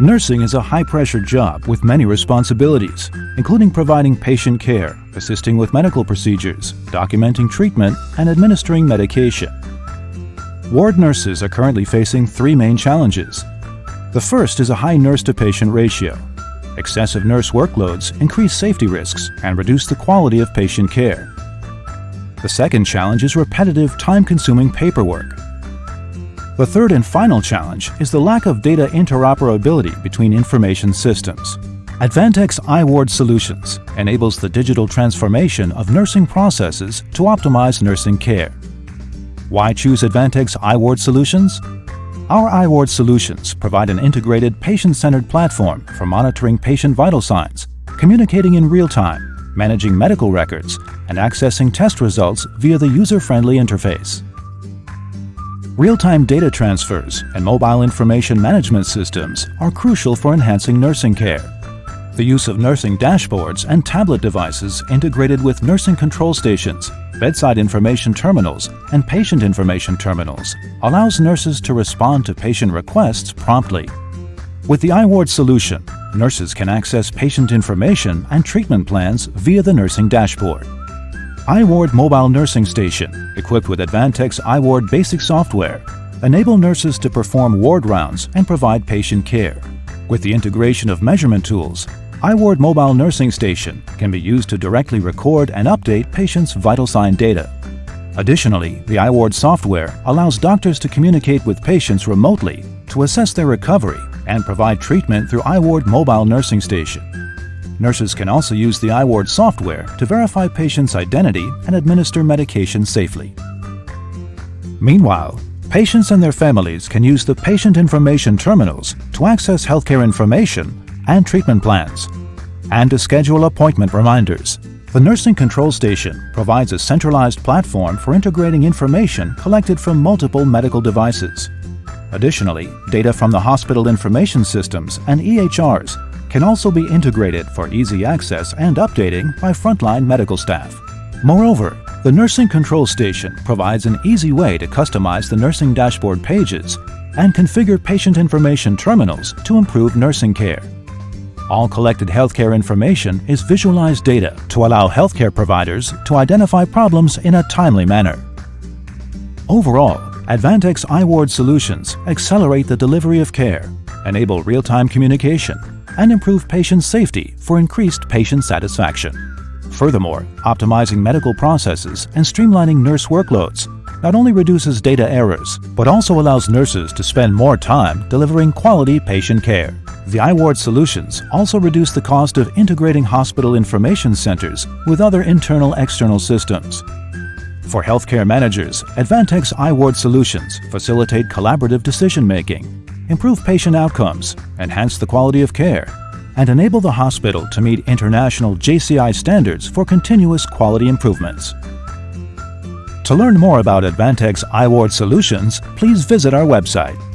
Nursing is a high-pressure job with many responsibilities, including providing patient care, assisting with medical procedures, documenting treatment, and administering medication. Ward nurses are currently facing three main challenges. The first is a high nurse-to-patient ratio. Excessive nurse workloads increase safety risks and reduce the quality of patient care. The second challenge is repetitive, time-consuming paperwork. The third and final challenge is the lack of data interoperability between information systems. Advantech iWard Solutions enables the digital transformation of nursing processes to optimize nursing care. Why choose Advantech iWard Solutions? Our iWard solutions provide an integrated patient-centered platform for monitoring patient vital signs, communicating in real time, managing medical records, and accessing test results via the user-friendly interface. Real-time data transfers and mobile information management systems are crucial for enhancing nursing care. The use of nursing dashboards and tablet devices integrated with nursing control stations, bedside information terminals, and patient information terminals allows nurses to respond to patient requests promptly. With the iWard solution, nurses can access patient information and treatment plans via the nursing dashboard. iWard Mobile Nursing Station, equipped with Advantech iWard basic software, enable nurses to perform ward rounds and provide patient care. With the integration of measurement tools, iWard Mobile Nursing Station can be used to directly record and update patients' vital sign data. Additionally, the iWard software allows doctors to communicate with patients remotely to assess their recovery and provide treatment through iWard Mobile Nursing Station. Nurses can also use the iWard software to verify patients' identity and administer medication safely. Meanwhile, patients and their families can use the patient information terminals to access healthcare information and treatment plans, and to schedule appointment reminders. The Nursing Control Station provides a centralized platform for integrating information collected from multiple medical devices. Additionally, data from the hospital information systems and EHRs can also be integrated for easy access and updating by frontline medical staff. Moreover, the Nursing Control Station provides an easy way to customize the nursing dashboard pages and configure patient information terminals to improve nursing care. All collected healthcare information is visualized data to allow healthcare providers to identify problems in a timely manner. Overall, Advantech iWard solutions accelerate the delivery of care, enable real-time communication, and improve patient safety for increased patient satisfaction. Furthermore, optimizing medical processes and streamlining nurse workloads not only reduces data errors, but also allows nurses to spend more time delivering quality patient care. The iWard solutions also reduce the cost of integrating hospital information centers with other internal-external systems, for healthcare managers, Advantech iWard solutions facilitate collaborative decision-making, improve patient outcomes, enhance the quality of care, and enable the hospital to meet international JCI standards for continuous quality improvements. To learn more about Advantech iWard solutions, please visit our website